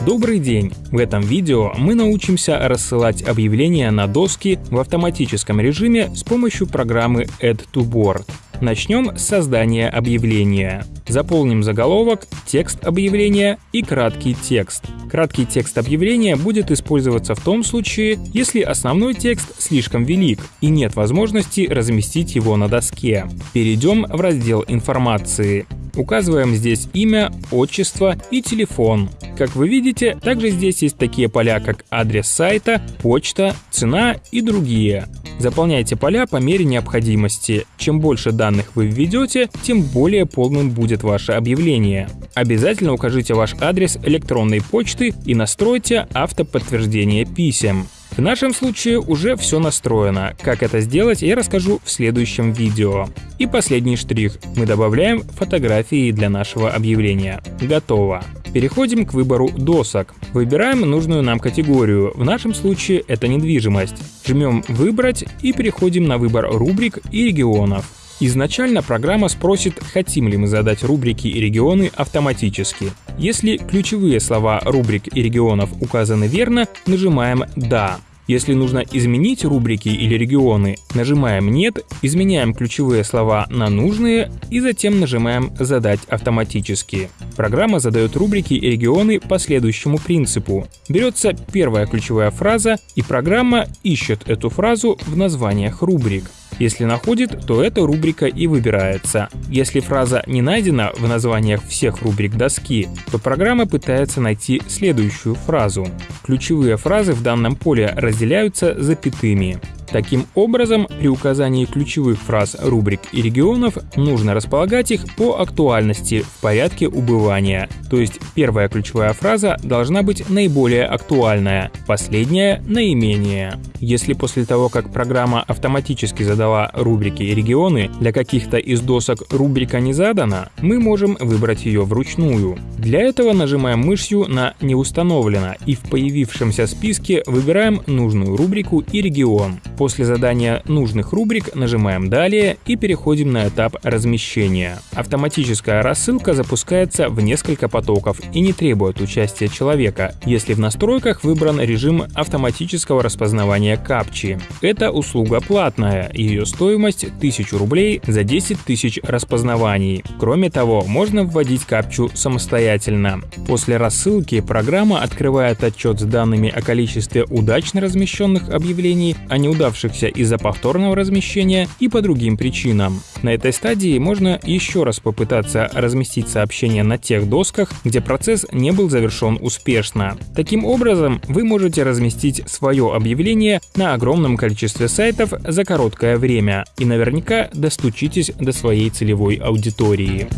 Добрый день! В этом видео мы научимся рассылать объявления на доски в автоматическом режиме с помощью программы Add to Board. Начнем с создания объявления. Заполним заголовок, текст объявления и краткий текст. Краткий текст объявления будет использоваться в том случае, если основной текст слишком велик и нет возможности разместить его на доске. Перейдем в раздел информации. Указываем здесь имя, отчество и телефон. Как вы видите, также здесь есть такие поля, как адрес сайта, почта, цена и другие. Заполняйте поля по мере необходимости. Чем больше данных вы введете, тем более полным будет ваше объявление. Обязательно укажите ваш адрес электронной почты и настройте автоподтверждение писем. В нашем случае уже все настроено. Как это сделать, я расскажу в следующем видео. И последний штрих. Мы добавляем фотографии для нашего объявления. Готово. Переходим к выбору досок. Выбираем нужную нам категорию, в нашем случае это недвижимость. Жмем «Выбрать» и переходим на выбор рубрик и регионов. Изначально программа спросит, хотим ли мы задать рубрики и регионы автоматически. Если ключевые слова рубрик и регионов указаны верно, нажимаем «Да». Если нужно изменить рубрики или регионы, нажимаем «Нет», изменяем ключевые слова на нужные и затем нажимаем «Задать автоматически». Программа задает рубрики и регионы по следующему принципу. Берется первая ключевая фраза, и программа ищет эту фразу в названиях рубрик. Если находит, то эта рубрика и выбирается. Если фраза не найдена в названиях всех рубрик доски, то программа пытается найти следующую фразу. Ключевые фразы в данном поле разделяются запятыми. Таким образом, при указании ключевых фраз рубрик и регионов нужно располагать их по актуальности в порядке убывания. То есть первая ключевая фраза должна быть наиболее актуальная, последняя — наименее. Если после того, как программа автоматически задала рубрики и регионы, для каких-то из досок рубрика не задана, мы можем выбрать ее вручную. Для этого нажимаем мышью на «Не установлено» и в появившемся списке выбираем нужную рубрику и регион. После задания нужных рубрик нажимаем «Далее» и переходим на этап размещения. Автоматическая рассылка запускается в несколько потоков и не требует участия человека, если в настройках выбран режим автоматического распознавания капчи. Эта услуга платная, ее стоимость 1000 рублей за 10 тысяч распознаваний. Кроме того, можно вводить капчу самостоятельно. После рассылки программа открывает отчет с данными о количестве удачно размещенных объявлений, о неудачных неудавшихся из-за повторного размещения и по другим причинам. На этой стадии можно еще раз попытаться разместить сообщение на тех досках, где процесс не был завершен успешно. Таким образом, вы можете разместить свое объявление на огромном количестве сайтов за короткое время и наверняка достучитесь до своей целевой аудитории.